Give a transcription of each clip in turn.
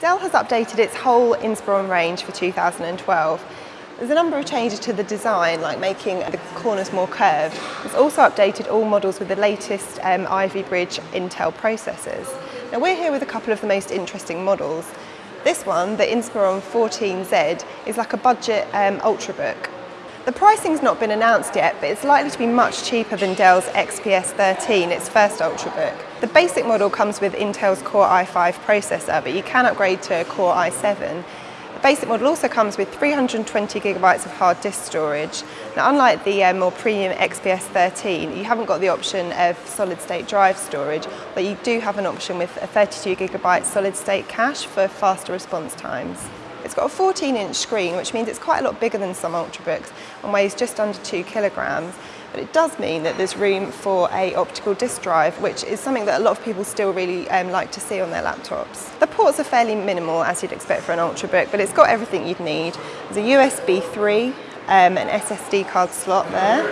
Dell has updated its whole Inspiron range for 2012. There's a number of changes to the design, like making the corners more curved. It's also updated all models with the latest um, Ivy Bridge Intel processors. Now we're here with a couple of the most interesting models. This one, the Inspiron 14Z, is like a budget um, ultrabook. The pricing's not been announced yet, but it's likely to be much cheaper than Dell's XPS 13, its first Ultrabook. The basic model comes with Intel's Core i5 processor, but you can upgrade to a Core i7. The basic model also comes with 320 gigabytes of hard disk storage. Now, unlike the uh, more premium XPS 13, you haven't got the option of solid state drive storage, but you do have an option with a 32 gigabyte solid state cache for faster response times. It's got a 14 inch screen which means it's quite a lot bigger than some Ultrabooks and weighs just under 2 kilograms but it does mean that there's room for a optical disk drive which is something that a lot of people still really um, like to see on their laptops. The ports are fairly minimal as you'd expect for an Ultrabook but it's got everything you'd need. There's a USB 3, um, an SSD card slot there.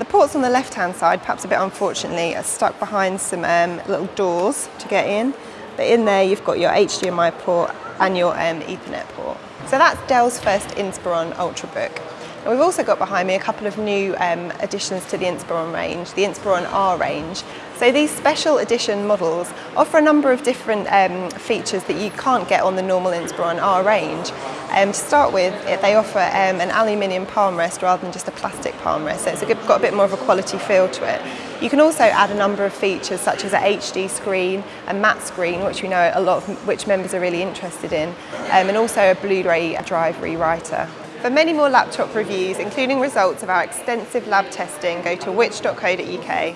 The ports on the left hand side, perhaps a bit unfortunately, are stuck behind some um, little doors to get in but in there you've got your HDMI port and your um, Ethernet port. So that's Dell's first Inspiron Ultrabook. And we've also got behind me a couple of new um, additions to the Inspiron range, the Inspiron R range. So these special edition models offer a number of different um, features that you can't get on the normal Inspiron R range. Um, to start with, they offer um, an aluminium palm rest rather than just a plastic palm rest, so it's got a bit more of a quality feel to it. You can also add a number of features such as a HD screen, a matte screen, which we know a lot of which members are really interested in, um, and also a Blu-ray drive rewriter. For many more laptop reviews, including results of our extensive lab testing, go to which.co.uk.